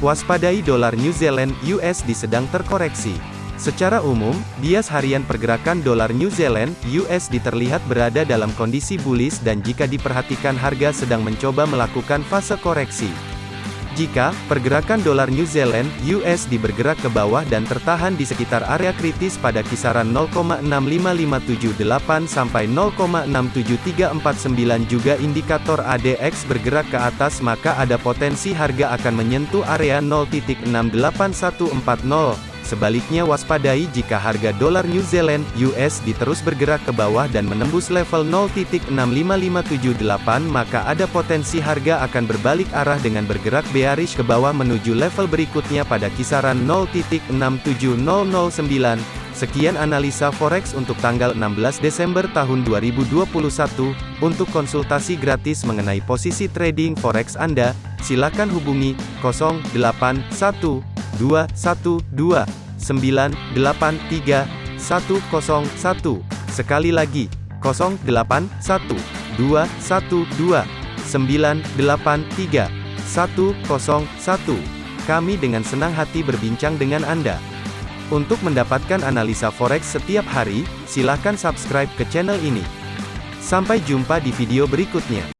Waspadai dolar New Zealand USD sedang terkoreksi. Secara umum, bias harian pergerakan dolar New Zealand USD terlihat berada dalam kondisi bullish dan jika diperhatikan harga sedang mencoba melakukan fase koreksi. Jika pergerakan dolar New Zealand USD bergerak ke bawah dan tertahan di sekitar area kritis pada kisaran 0,65578 sampai 0,67349 juga indikator ADX bergerak ke atas maka ada potensi harga akan menyentuh area 0.68140. Sebaliknya waspadai jika harga dolar New Zealand USD terus bergerak ke bawah dan menembus level 0.65578 maka ada potensi harga akan berbalik arah dengan bergerak bearish ke bawah menuju level berikutnya pada kisaran 0.67009. Sekian analisa forex untuk tanggal 16 Desember tahun 2021. Untuk konsultasi gratis mengenai posisi trading forex Anda, silakan hubungi 081212 983 101. Sekali lagi, 081 212 983 101. Kami dengan senang hati berbincang dengan Anda. Untuk mendapatkan analisa forex setiap hari, silakan subscribe ke channel ini. Sampai jumpa di video berikutnya.